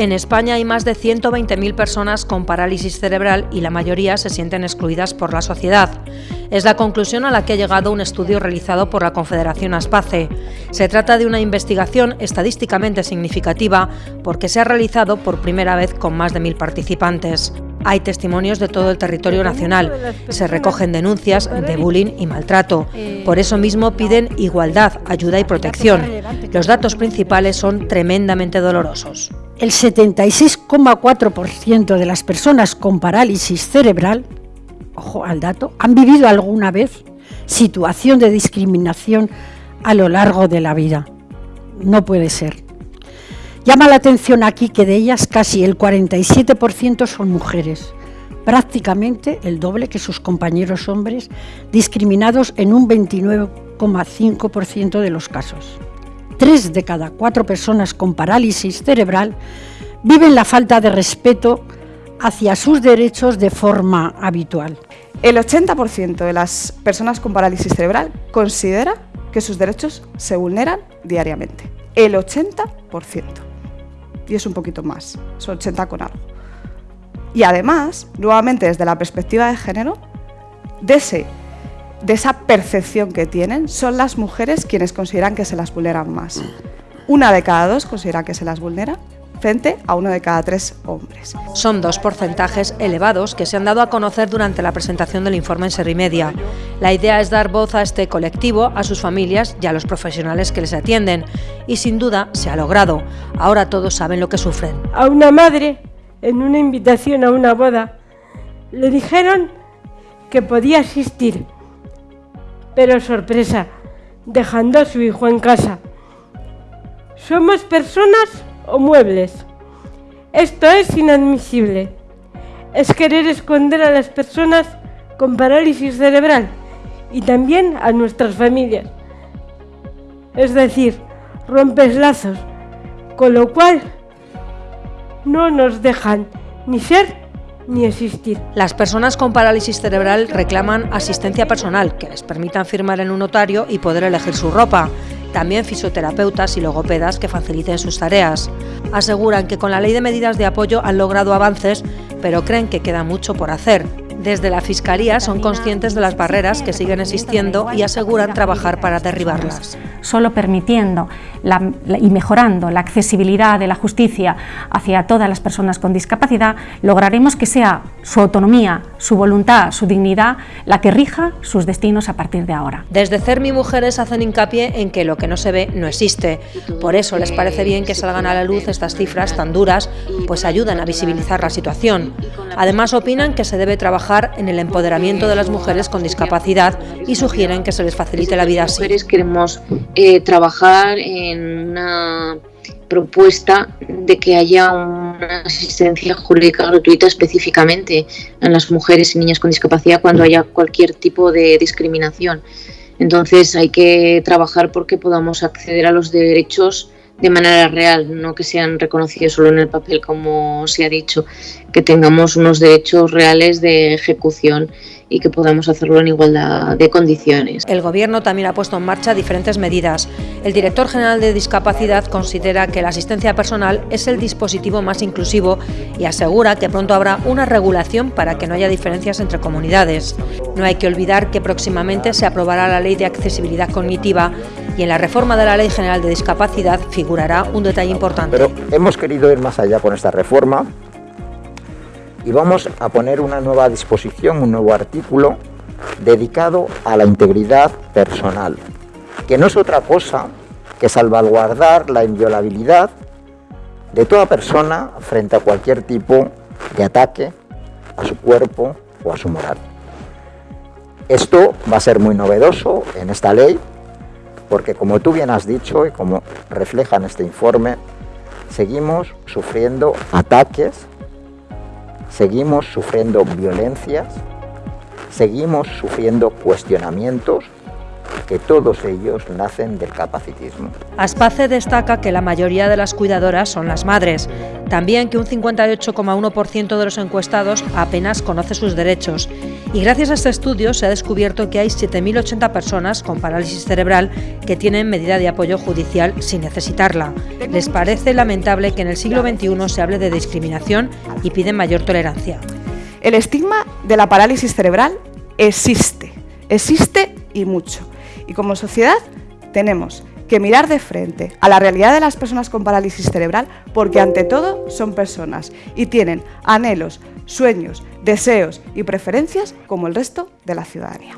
En España hay más de 120.000 personas con parálisis cerebral y la mayoría se sienten excluidas por la sociedad. Es la conclusión a la que ha llegado un estudio realizado por la Confederación Aspace. Se trata de una investigación estadísticamente significativa porque se ha realizado por primera vez con más de mil participantes. Hay testimonios de todo el territorio nacional. Se recogen denuncias de bullying y maltrato. Por eso mismo piden igualdad, ayuda y protección. Los datos principales son tremendamente dolorosos. El 76,4% de las personas con parálisis cerebral, ojo al dato, han vivido alguna vez situación de discriminación a lo largo de la vida. No puede ser. Llama la atención aquí que de ellas casi el 47% son mujeres, prácticamente el doble que sus compañeros hombres, discriminados en un 29,5% de los casos. Tres de cada cuatro personas con parálisis cerebral viven la falta de respeto hacia sus derechos de forma habitual. El 80% de las personas con parálisis cerebral considera que sus derechos se vulneran diariamente. El 80% y es un poquito más, son 80 con algo. Y además, nuevamente desde la perspectiva de género, de, de esa percepción que tienen, son las mujeres quienes consideran que se las vulneran más. Una de cada dos considera que se las vulnera frente a uno de cada tres hombres. Son dos porcentajes elevados que se han dado a conocer durante la presentación del informe en Serimedia. La idea es dar voz a este colectivo, a sus familias y a los profesionales que les atienden. Y sin duda se ha logrado. Ahora todos saben lo que sufren. A una madre, en una invitación a una boda, le dijeron que podía asistir. Pero sorpresa, dejando a su hijo en casa. Somos personas o muebles. Esto es inadmisible. Es querer esconder a las personas con parálisis cerebral y también a nuestras familias. Es decir, rompes lazos, con lo cual no nos dejan ni ser ni existir. Las personas con parálisis cerebral reclaman asistencia personal que les permitan firmar en un notario y poder elegir su ropa también fisioterapeutas y logopedas que faciliten sus tareas. Aseguran que con la ley de medidas de apoyo han logrado avances, pero creen que queda mucho por hacer. Desde la Fiscalía son conscientes de las barreras que siguen existiendo y aseguran trabajar para derribarlas. Solo permitiendo y mejorando la accesibilidad de la justicia hacia todas las personas con discapacidad, lograremos que sea su autonomía, su voluntad, su dignidad la que rija sus destinos a partir de ahora. Desde CERMI Mujeres hacen hincapié en que lo que no se ve no existe. Por eso les parece bien que salgan a la luz estas cifras tan duras, pues ayudan a visibilizar la situación. Además opinan que se debe trabajar en el empoderamiento de las mujeres con discapacidad y sugieren que se les facilite la vida así. Queremos eh, trabajar en una propuesta de que haya una asistencia jurídica gratuita específicamente en las mujeres y niñas con discapacidad cuando haya cualquier tipo de discriminación. Entonces hay que trabajar porque podamos acceder a los derechos de manera real, no que sean reconocidos solo en el papel como se ha dicho, que tengamos unos derechos reales de ejecución y que podamos hacerlo en igualdad de condiciones. El Gobierno también ha puesto en marcha diferentes medidas. El director general de Discapacidad considera que la asistencia personal es el dispositivo más inclusivo y asegura que pronto habrá una regulación para que no haya diferencias entre comunidades. No hay que olvidar que próximamente se aprobará la Ley de Accesibilidad Cognitiva y en la reforma de la Ley General de Discapacidad figurará un detalle importante. Pero hemos querido ir más allá con esta reforma y vamos a poner una nueva disposición, un nuevo artículo dedicado a la integridad personal, que no es otra cosa que salvaguardar la inviolabilidad de toda persona frente a cualquier tipo de ataque a su cuerpo o a su moral. Esto va a ser muy novedoso en esta ley, porque como tú bien has dicho y como refleja en este informe, seguimos sufriendo ataques seguimos sufriendo violencias, seguimos sufriendo cuestionamientos que todos ellos nacen del capacitismo. Aspace destaca que la mayoría de las cuidadoras son las madres, también que un 58,1% de los encuestados apenas conoce sus derechos y gracias a este estudio se ha descubierto que hay 7.080 personas con parálisis cerebral que tienen medida de apoyo judicial sin necesitarla. Les parece lamentable que en el siglo XXI se hable de discriminación y piden mayor tolerancia. El estigma de la parálisis cerebral existe, existe y mucho. Y como sociedad tenemos que mirar de frente a la realidad de las personas con parálisis cerebral porque ante todo son personas y tienen anhelos, sueños, deseos y preferencias como el resto de la ciudadanía.